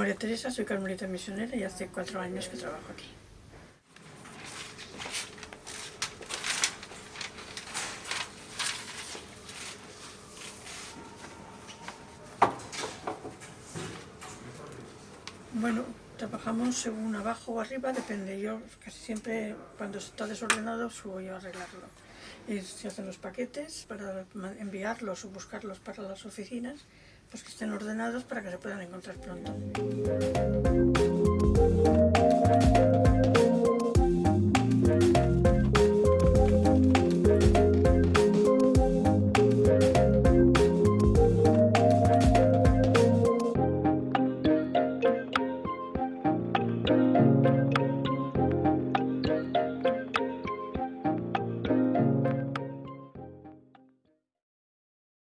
María Teresa, soy carmelita misionera y hace cuatro años que trabajo aquí. Bueno, trabajamos según abajo o arriba, depende. Yo casi siempre, cuando está desordenado, subo yo a arreglarlo se hacen los paquetes para enviarlos o buscarlos para las oficinas, pues que estén ordenados para que se puedan encontrar pronto.